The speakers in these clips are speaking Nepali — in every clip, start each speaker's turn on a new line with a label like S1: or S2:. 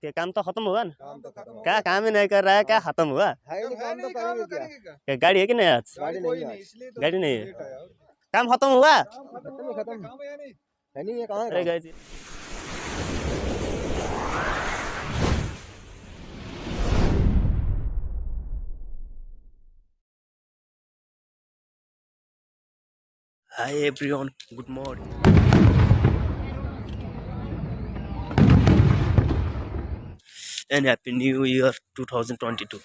S1: क्या काम तो खत्म हुआ ना? क्या काम ही नहीं कर रहा है? क्या खत्म हुआ? गाड़ी है कि नहीं आज?
S2: गाड़ी नहीं है
S1: काम खत्म हुआ? Hi everyone good morning And Happy New Year 2022.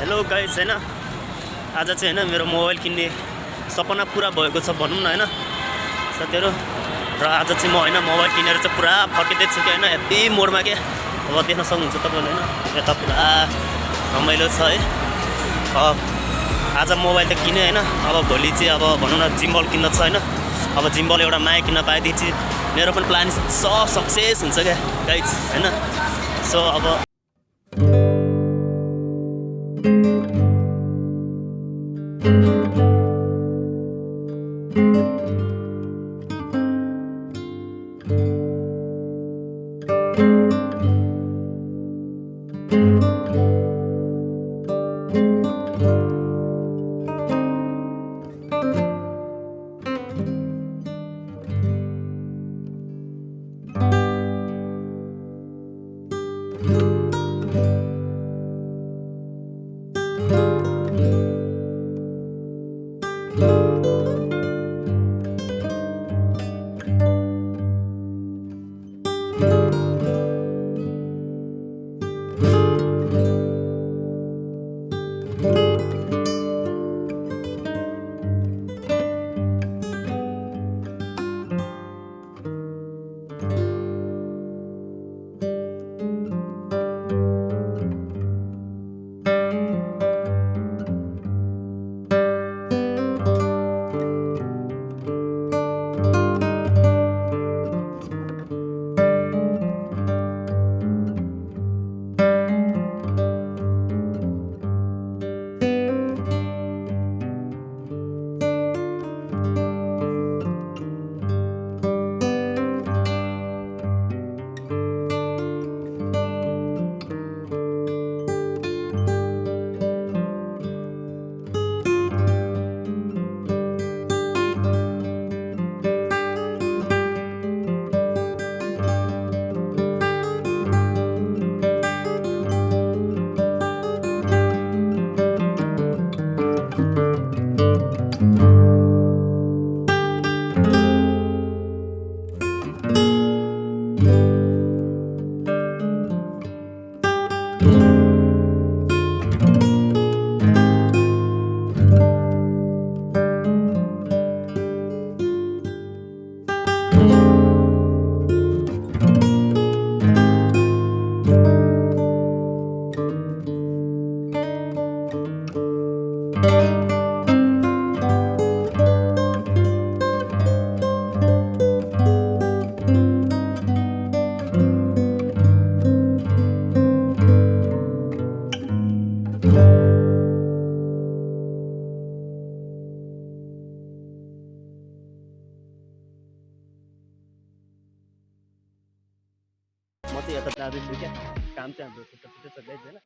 S1: Hello guys होइन आज चाहिँ होइन मेरो मोबाइल किन्ने सपना पुरा भएको छ भनौँ न होइन? साथीहरू र आज चाहिँ म होइन मोबाइल किनेर चाहिँ पुरा फर्किँदैछु कि होइन? हेप्पी मोडमा के? अब देख्न सक्नुहुन्छ तपाईँले होइन? यता पुरा रमाइलो छ है? आज मोबाइल त किनेँ होइन? अब भोलि चाहिँ अब भनौँ न जिम्बल किन्न छ होइन? अब जिम्बल एउटा माया किन्न पाएदेखि चाहिँ मेरो पनि प्लान सब सक्सेस हुन्छ क्या गाइज होइन? सो अब काम चाहिँ हाम्रो छुट्टै छ गाइज़ होइन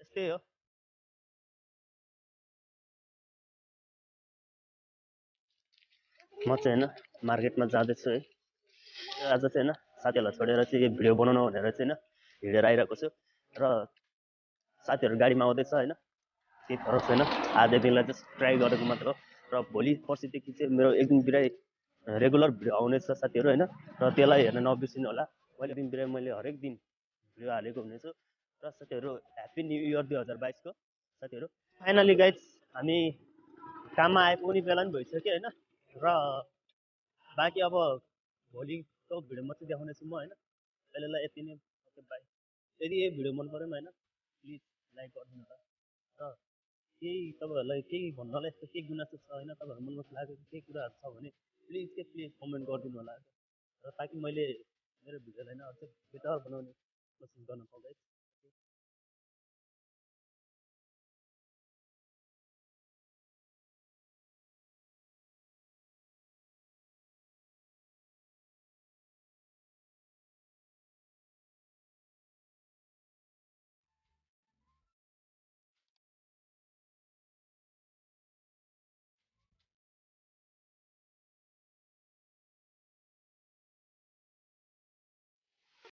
S1: यस्तै हो। म चाहिँ होइन मार्केटमा जाँदैछु है। आज चाहिँ होइन साथीहरूलाई छोडेर चाहिँ यो भिडियो बनाउनु भनेर चाहिँ होइन हिँडेर आइरहेको छु। र साथीहरू गाडीमा आउँदैछ होइन केही फरक छैन। आजै दिनलाई जस्ट ट्राई गरेको मात्र हो। र भोलि पर्सिदेखि चाहिँ मेरो एक दिन बिराइ रेगुलर भिडियो आउनेछ साथीहरू होइन। र त्यसलाई हेर्न नबिर्सिनु होला। मैले दिन बिराइ मैले हरेक दिन भिडियो हालेको हुनेछु। र साथीहरू ह्याप्पी न्यु इयर दुई हजार बाइसको। साथीहरू फाइनली गाइज हामी काममा आइपुग्ने बेला पनि भइसक्यो होइन। र बाँकी अब भोलिको भिडियो मात्रै देखाउनेछु म होइन? अहिलेलाई यति नै ओके बाई। यदि यो भिडियो मन पऱ्यो होइन प्लिज लाइक गरिदिनु होला र केही तपाईँहरूलाई केही भन्नलाई यस्तो केही गुनासो छ होइन? तपाईँहरूको मनमा लागेको केही कुराहरू छ भने प्लिज के प्लिज कमेन्ट गरिदिनु होला र ताकि मैले मेरो भिडियोलाई होइन अझै बेटर बनाउने कोसिस गर्न है